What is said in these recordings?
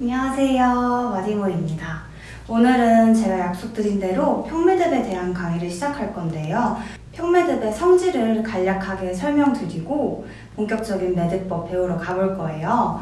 안녕하세요. 마디모입니다. 오늘은 제가 약속드린 대로 평매듭에 대한 강의를 시작할 건데요. 평매듭의 성질을 간략하게 설명드리고 본격적인 매듭법 배우러 가볼 거예요.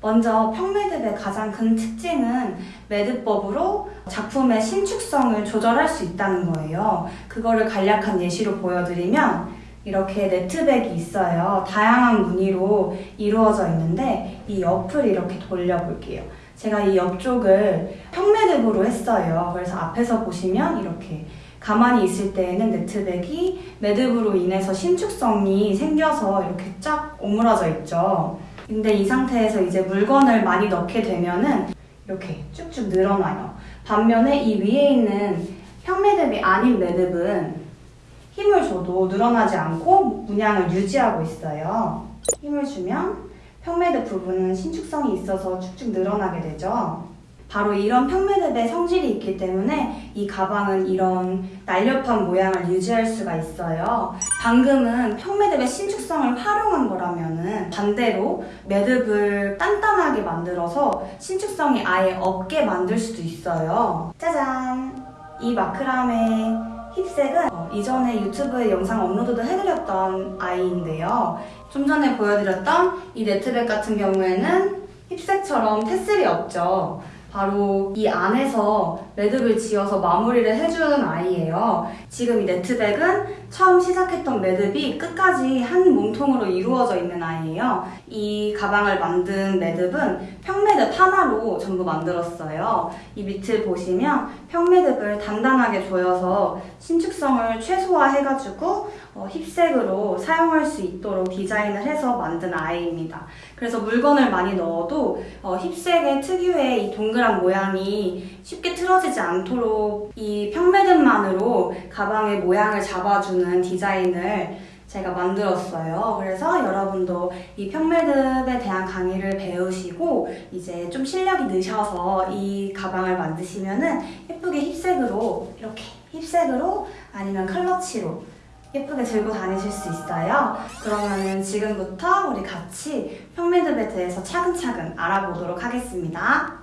먼저 평매듭의 가장 큰 특징은 매듭법으로 작품의 신축성을 조절할 수 있다는 거예요. 그거를 간략한 예시로 보여드리면 이렇게 네트백이 있어요. 다양한 무늬로 이루어져 있는데 이 옆을 이렇게 돌려볼게요. 제가 이 옆쪽을 평매듭으로 했어요. 그래서 앞에서 보시면 이렇게 가만히 있을 때에는 네트백이 매듭으로 인해서 신축성이 생겨서 이렇게 쫙 오므라져 있죠. 근데 이 상태에서 이제 물건을 많이 넣게 되면은 이렇게 쭉쭉 늘어나요. 반면에 이 위에 있는 평매듭이 아닌 매듭은 힘을 줘도 늘어나지 않고 문양을 유지하고 있어요. 힘을 주면 평매듭 부분은 신축성이 있어서 쭉쭉 늘어나게 되죠. 바로 이런 평매듭의 성질이 있기 때문에 이 가방은 이런 날렵한 모양을 유지할 수가 있어요. 방금은 평매듭의 신축성을 활용한 거라면 은 반대로 매듭을 단단하게 만들어서 신축성이 아예 없게 만들 수도 있어요. 짜잔! 이 마크라메 힙색은 어, 이전에 유튜브에 영상 업로드도 해드렸던 아이인데요. 좀 전에 보여드렸던 이 네트백 같은 경우에는 힙색처럼 테슬이 없죠. 바로 이 안에서 매듭을 지어서 마무리를 해주는 아이예요. 지금 이 네트백은 처음 시작했던 매듭이 끝까지 한 몸통으로 이루어져 있는 아이예요. 이 가방을 만든 매듭은 평매듭 하나로 전부 만들었어요. 이 밑을 보시면 평매듭을 단단하게 조여서 신축성을 최소화해가지고 어, 힙색으로 사용할 수 있도록 디자인을 해서 만든 아이입니다. 그래서 물건을 많이 넣어도 어, 힙색의 특유의 이 동그란 모양이 쉽게 틀어지지 않도록 이 평매듭만으로 가방의 모양을 잡아주는 디자인을 제가 만들었어요. 그래서 여러분도 이 평매듭에 대한 강의를 배우시고 이제 좀 실력이 느셔서 이 가방을 만드시면은 예쁘게 힙색으로 이렇게 힙색으로 아니면 클러치로 예쁘게 들고 다니실 수 있어요. 그러면은 지금부터 우리 같이 평매듭에 대해서 차근차근 알아보도록 하겠습니다.